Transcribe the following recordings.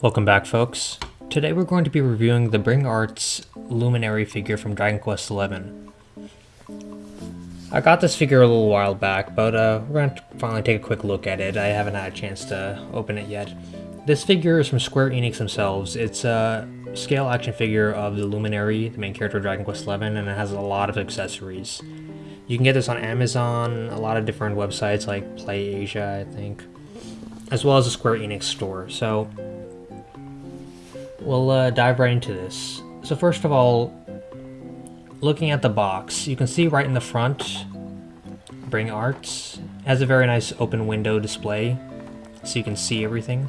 Welcome back folks. Today we're going to be reviewing the Bring Arts Luminary figure from Dragon Quest XI. I got this figure a little while back, but uh, we're going to finally take a quick look at it. I haven't had a chance to open it yet. This figure is from Square Enix themselves. It's a scale action figure of the Luminary, the main character of Dragon Quest XI, and it has a lot of accessories. You can get this on Amazon, a lot of different websites like Play Asia, I think, as well as the Square Enix store. So we'll uh, dive right into this. So first of all, looking at the box, you can see right in the front, Bring Arts has a very nice open window display, so you can see everything.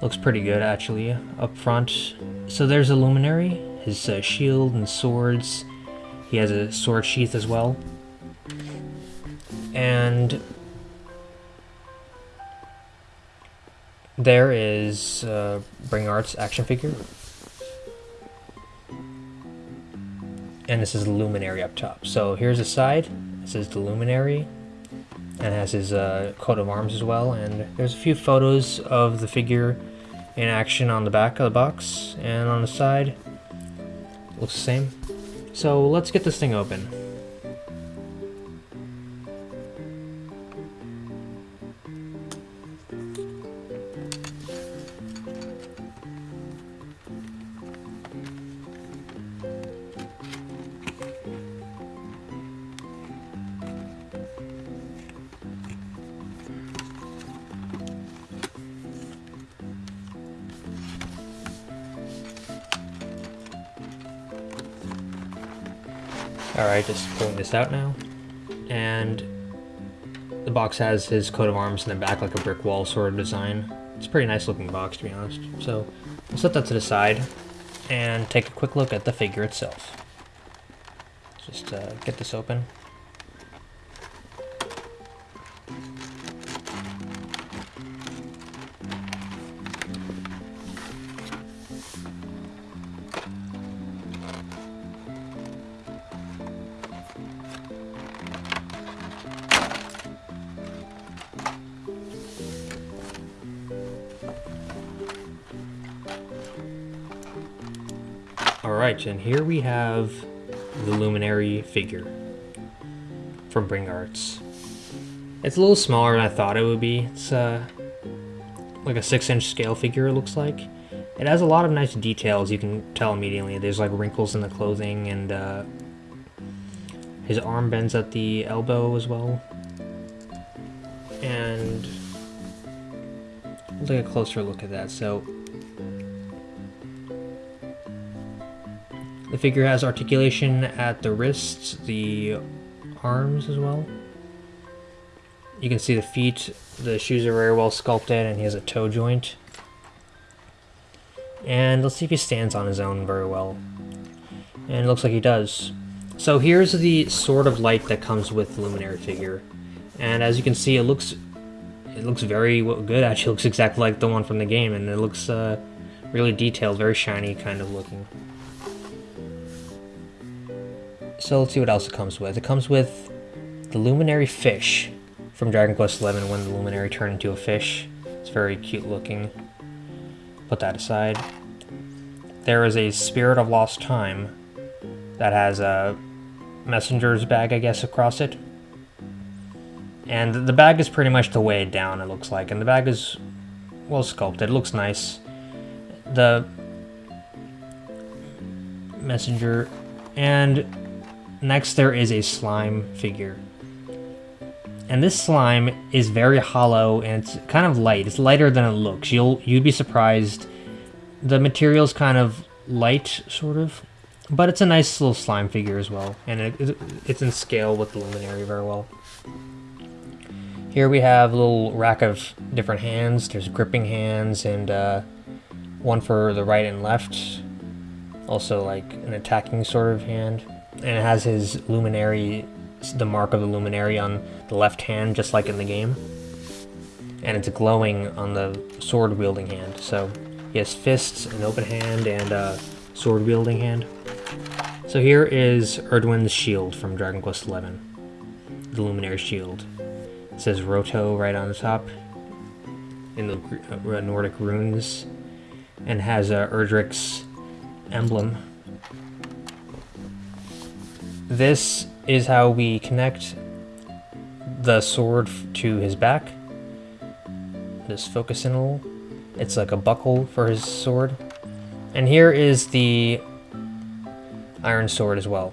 Looks pretty good actually up front. So there's a luminary, his uh, shield and swords. He has a sword sheath as well. And there is uh, Bring Arts action figure. And this is the luminary up top. So here's the side. This is the luminary and has his uh, coat of arms as well. And there's a few photos of the figure in action on the back of the box and on the side. Looks the same. So let's get this thing open. Alright, just pulling this out now. And the box has his coat of arms in the back like a brick wall sort of design. It's a pretty nice looking box to be honest. So we'll set that to the side and take a quick look at the figure itself. Just uh, get this open. Alright, and here we have the Luminary figure from Bring Arts. It's a little smaller than I thought it would be. It's uh, like a 6-inch scale figure, it looks like. It has a lot of nice details, you can tell immediately. There's like wrinkles in the clothing, and uh, his arm bends at the elbow as well. And we'll take a closer look at that. So The figure has articulation at the wrists, the arms as well. You can see the feet, the shoes are very well sculpted and he has a toe joint. And let's see if he stands on his own very well. And it looks like he does. So here's the sort of light that comes with the Luminary figure. And as you can see, it looks it looks very good. Actually, looks exactly like the one from the game, and it looks uh, really detailed, very shiny kind of looking. So let's see what else it comes with. It comes with the Luminary Fish from Dragon Quest XI when the Luminary turned into a fish. It's very cute looking. Put that aside. There is a Spirit of Lost Time that has a messenger's bag, I guess, across it. And the bag is pretty much to weigh it down, it looks like. And the bag is well sculpted. It looks nice. The messenger and Next, there is a slime figure. And this slime is very hollow and it's kind of light. It's lighter than it looks. You'll you'd be surprised. The material's kind of light, sort of, but it's a nice little slime figure as well, and it, it's in scale with the luminary very well. Here we have a little rack of different hands. There's gripping hands and uh, one for the right and left. Also like an attacking sort of hand and it has his luminary, the mark of the luminary on the left hand, just like in the game. And it's glowing on the sword wielding hand. So he has fists, an open hand, and a sword wielding hand. So here is Erdwin's shield from Dragon Quest XI. the Luminary shield. It says Roto right on the top in the uh, Nordic runes and has Erdrick's emblem. This is how we connect the sword to his back. This focus little. It's like a buckle for his sword. And here is the iron sword as well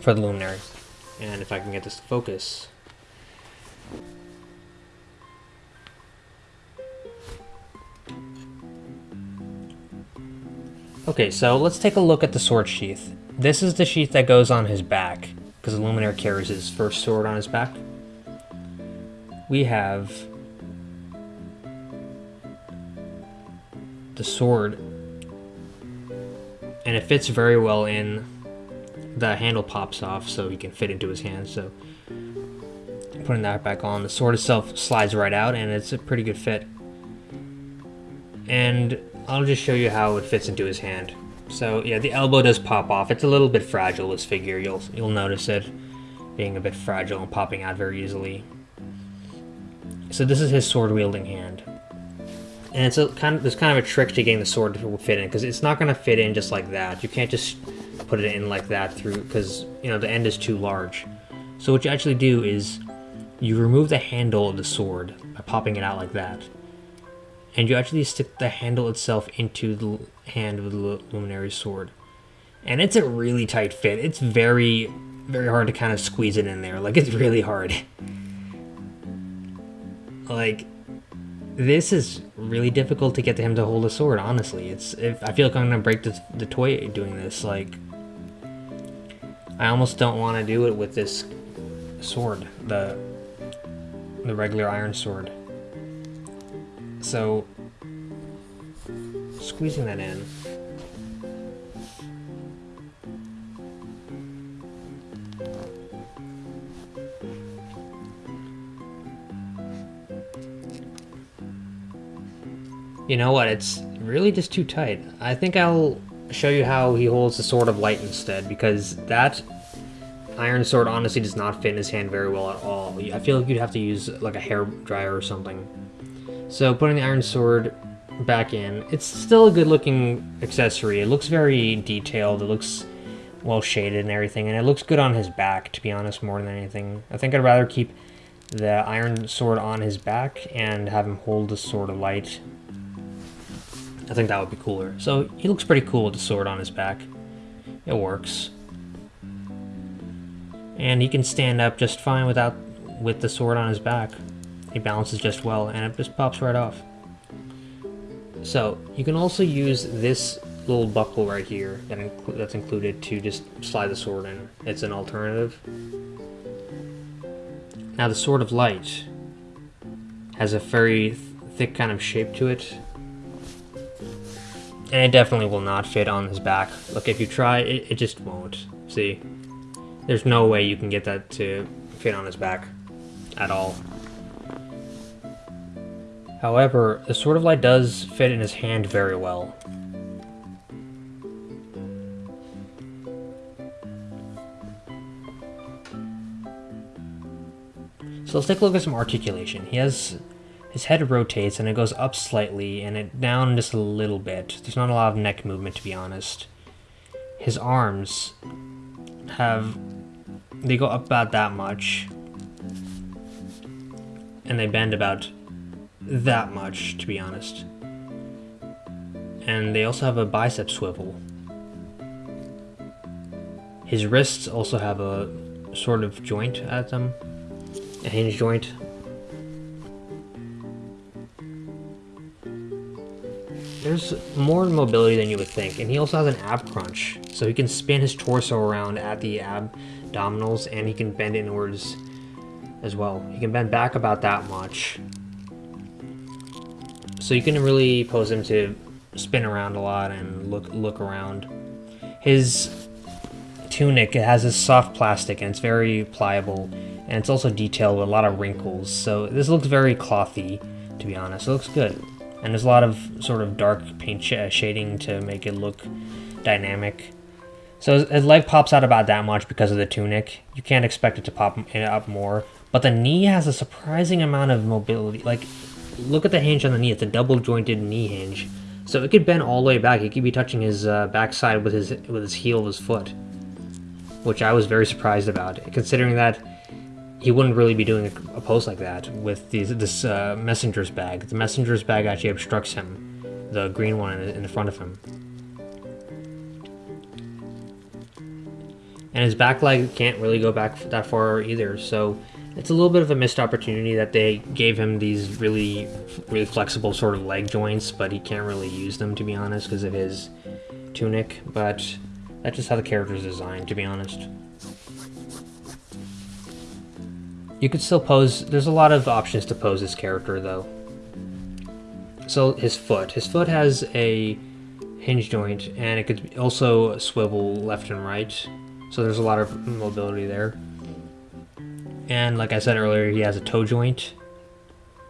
for the luminary. And if I can get this to focus. Okay, so let's take a look at the sword sheath. This is the sheath that goes on his back, because Luminary carries his first sword on his back. We have the sword, and it fits very well in. The handle pops off so he can fit into his hand, so putting that back on. The sword itself slides right out, and it's a pretty good fit. And I'll just show you how it fits into his hand. So yeah, the elbow does pop off. It's a little bit fragile, this figure. You'll you'll notice it being a bit fragile and popping out very easily. So this is his sword wielding hand. And it's a kind of there's kind of a trick to getting the sword to fit in because it's not going to fit in just like that. You can't just put it in like that through because you know the end is too large. So what you actually do is you remove the handle of the sword by popping it out like that and you actually stick the handle itself into the hand of the luminary sword. And it's a really tight fit. It's very very hard to kind of squeeze it in there. Like it's really hard. Like this is really difficult to get to him to hold a sword honestly. It's if i feel like i'm gonna break the, the toy doing this like i almost don't want to do it with this sword the the regular iron sword so, squeezing that in. You know what, it's really just too tight. I think I'll show you how he holds the Sword of Light instead, because that iron sword honestly does not fit in his hand very well at all. I feel like you'd have to use like a hair dryer or something. So putting the iron sword back in, it's still a good looking accessory. It looks very detailed, it looks well shaded and everything, and it looks good on his back, to be honest, more than anything. I think I'd rather keep the iron sword on his back and have him hold the sword of light. I think that would be cooler. So he looks pretty cool with the sword on his back. It works. And he can stand up just fine without with the sword on his back. It balances just well and it just pops right off. So you can also use this little buckle right here that that's included to just slide the sword in. It's an alternative. Now the Sword of Light has a very th thick kind of shape to it. And it definitely will not fit on his back. Look, if you try, it, it just won't. See? There's no way you can get that to fit on his back at all. However, the Sword of Light does fit in his hand very well. So let's take a look at some articulation. He has his head rotates and it goes up slightly and it down just a little bit. There's not a lot of neck movement to be honest. His arms have they go up about that much and they bend about that much, to be honest. And they also have a bicep swivel. His wrists also have a sort of joint at them, a hinge joint. There's more mobility than you would think, and he also has an ab crunch, so he can spin his torso around at the abdominals, and he can bend inwards as well. He can bend back about that much, so you can really pose him to spin around a lot and look look around. His tunic it has a soft plastic and it's very pliable and it's also detailed with a lot of wrinkles. So this looks very clothy, to be honest. It looks good. And there's a lot of sort of dark paint sh shading to make it look dynamic. So his leg pops out about that much because of the tunic. You can't expect it to pop up more. But the knee has a surprising amount of mobility. Like, look at the hinge on the knee. It's a double jointed knee hinge. So it could bend all the way back. He could be touching his uh, backside with his with his heel of his foot, which I was very surprised about, considering that he wouldn't really be doing a, a pose like that with these, this uh, messenger's bag. The messenger's bag actually obstructs him, the green one in in the front of him. And his back leg can't really go back that far either, so it's a little bit of a missed opportunity that they gave him these really, really flexible sort of leg joints, but he can't really use them to be honest because of his tunic. But that's just how the character is designed, to be honest. You could still pose. There's a lot of options to pose this character though. So his foot. His foot has a hinge joint, and it could also swivel left and right. So there's a lot of mobility there. And like I said earlier, he has a toe joint,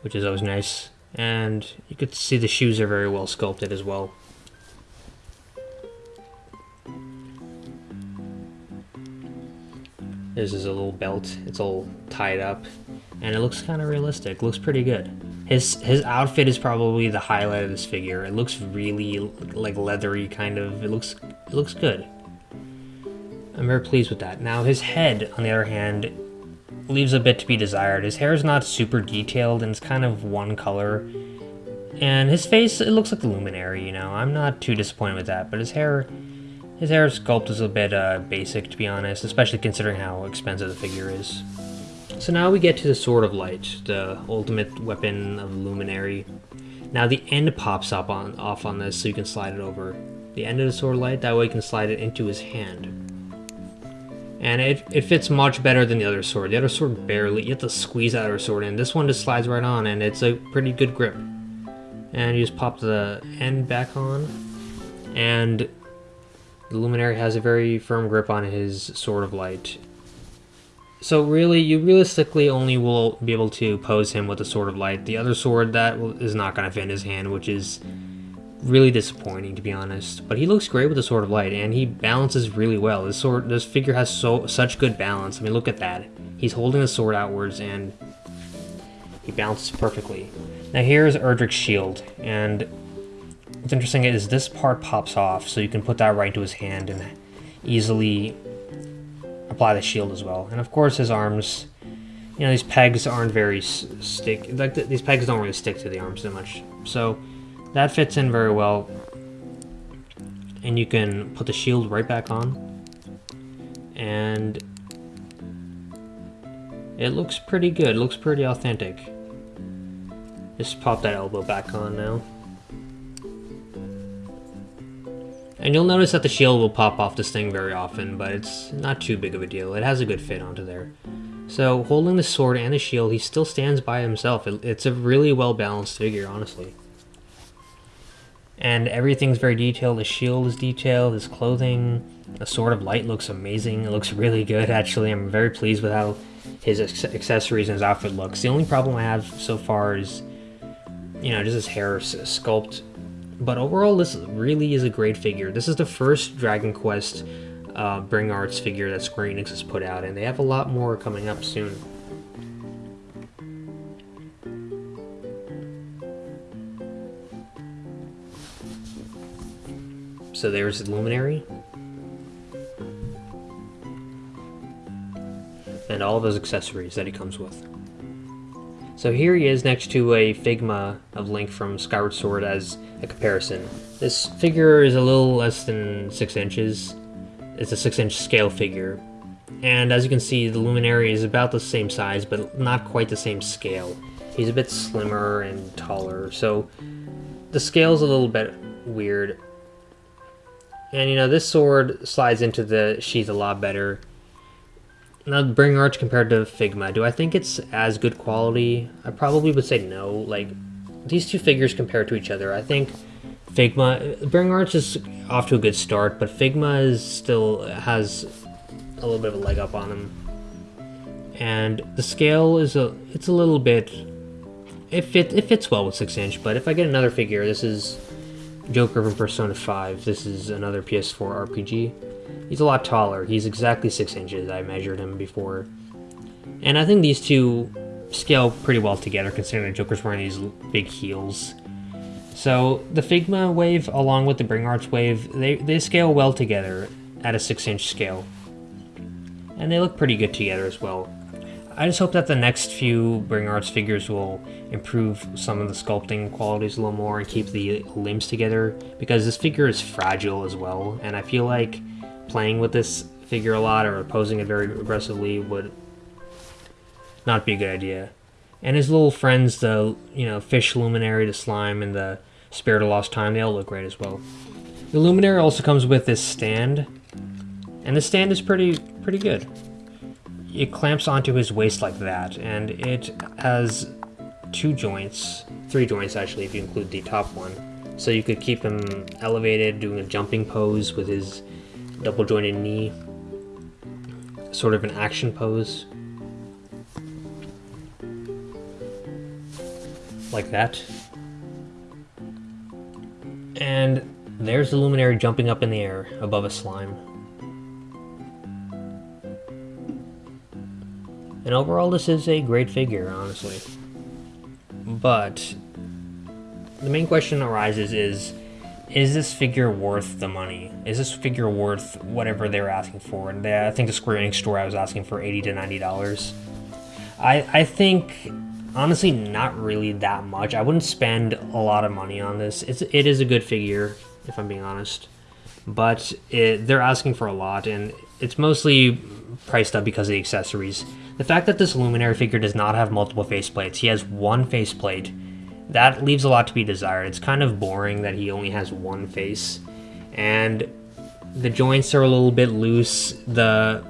which is always nice. And you could see the shoes are very well sculpted as well. This is a little belt. It's all tied up, and it looks kind of realistic. Looks pretty good. His his outfit is probably the highlight of this figure. It looks really like leathery, kind of. It looks it looks good. I'm very pleased with that. Now his head, on the other hand, leaves a bit to be desired. His hair is not super detailed and it's kind of one color. And his face, it looks like a luminary, you know. I'm not too disappointed with that, but his hair, his hair sculpt is a bit uh, basic, to be honest, especially considering how expensive the figure is. So now we get to the Sword of Light, the ultimate weapon of Luminary. Now the end pops up on off on this, so you can slide it over. The end of the Sword of Light, that way you can slide it into his hand and it, it fits much better than the other sword. The other sword barely, you have to squeeze out our sword in. This one just slides right on and it's a pretty good grip. And you just pop the end back on and the Luminary has a very firm grip on his Sword of Light. So really, you realistically only will be able to pose him with the Sword of Light. The other sword, that is not going to fit in his hand, which is really disappointing to be honest. But he looks great with the Sword of Light, and he balances really well. This sword, this figure has so such good balance. I mean, look at that. He's holding the sword outwards, and he balances perfectly. Now here's Erdrick's shield, and what's interesting is this part pops off, so you can put that right into his hand and easily apply the shield as well. And of course, his arms. You know, these pegs aren't very stick. Like these pegs don't really stick to the arms so much. So that fits in very well. And you can put the shield right back on. And it looks pretty good. Looks pretty authentic. Just pop that elbow back on now. And you'll notice that the shield will pop off this thing very often, but it's not too big of a deal. It has a good fit onto there. So, holding the sword and the shield, he still stands by himself. it's a really well-balanced figure, honestly and everything's very detailed. The shield is detailed, his clothing, the Sword of Light looks amazing. It looks really good, actually. I'm very pleased with how his accessories and his outfit looks. The only problem I have so far is, you know, just his hair sculpt. But overall, this really is a great figure. This is the first Dragon Quest uh, Bring Arts figure that Square Enix has put out, and they have a lot more coming up soon. So there's the Luminary. And all those accessories that he comes with. So here he is next to a Figma of Link from Skyward Sword as a comparison. This figure is a little less than 6 inches. It's a 6 inch scale figure. And as you can see, the Luminary is about the same size, but not quite the same scale. He's a bit slimmer and taller, so the scale's a little bit weird. And you know, this sword slides into the sheath a lot better. Now, Bring Arts compared to Figma, do I think it's as good quality? I probably would say no. Like, these two figures compared to each other, I think Figma, Bring Arts is off to a good start, but Figma is still has a little bit of a leg up on him. And the scale is a, it's a little bit, it, fit, it fits well with 6 inch, but if I get another figure, this is Joker from Persona 5. This is another PS4 RPG. he's a lot taller. He's exactly six inches. I measured him before. And I think these two scale pretty well together considering the Joker's wearing these big heels. So the Figma wave along with the Bring Arts wave, they, they scale well together at a 6 inch scale. And they look pretty good together as well. I just hope that the next few Bring Arts figures will improve some of the sculpting qualities a little more and keep the limbs together because this figure is fragile as well and I feel like playing with this figure a lot or posing it very aggressively would not be a good idea. And his little friends, the you know fish luminary, the slime, and the spirit of lost time, they all look great as well. The luminary also comes with this stand, and the stand is pretty pretty good. It clamps onto his waist like that, and it has two joints, three joints actually, if you include the top one. So you could keep him elevated, doing a jumping pose with his double jointed knee, sort of an action pose. like that. And there's the luminary jumping up in the air above a slime. And overall, this is a great figure, honestly. But the main question arises is, is this figure worth the money? Is this figure worth whatever they're asking for? And they, I think the Square Enix store I was asking for 80 to $90. I, I think honestly not really that much. I wouldn't spend a lot of money on this. It's it is a good figure, if I'm being honest, but it, they're asking for a lot, and it's mostly priced up because of the accessories. The fact that this Luminary figure does not have multiple faceplates, he has one faceplate, that leaves a lot to be desired. It's kind of boring that he only has one face, and the joints are a little bit loose. The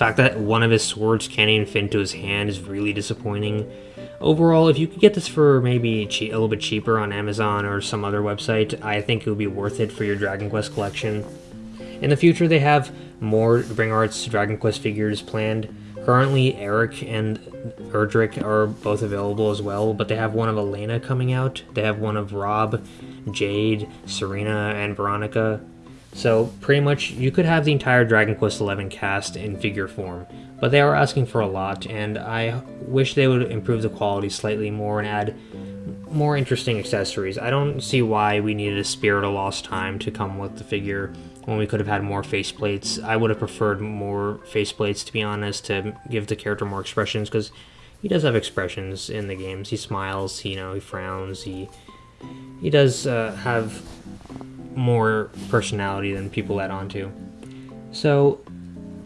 fact that one of his swords can't even fit into his hand is really disappointing. Overall, if you could get this for maybe a little bit cheaper on Amazon or some other website, I think it would be worth it for your Dragon Quest collection. In the future, they have more Bring Arts Dragon Quest figures planned. Currently, Erik and Erdrick are both available as well, but they have one of Elena coming out. They have one of Rab, Jade, Serena, and Veronica. So pretty much you could have the entire Dragon Quest XI cast in figure form, but they are asking for a lot, and I wish they would improve the quality slightly more and add more interesting accessories. I don't see why we needed a Spirit of Lost Time to come with the figure when we could have had more faceplates. I would have preferred more faceplates, to be honest, to give the character more expressions, because he does have expressions in the games. He smiles, he, you know, he frowns, he he does uh, have more personality than people add on to. So,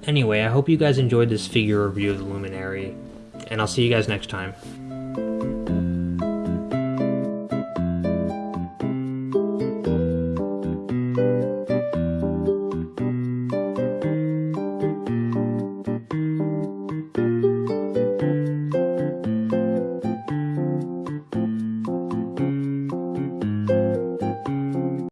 anyway, I hope you guys enjoyed this figure review of the Luminary, and I'll see you guys next time.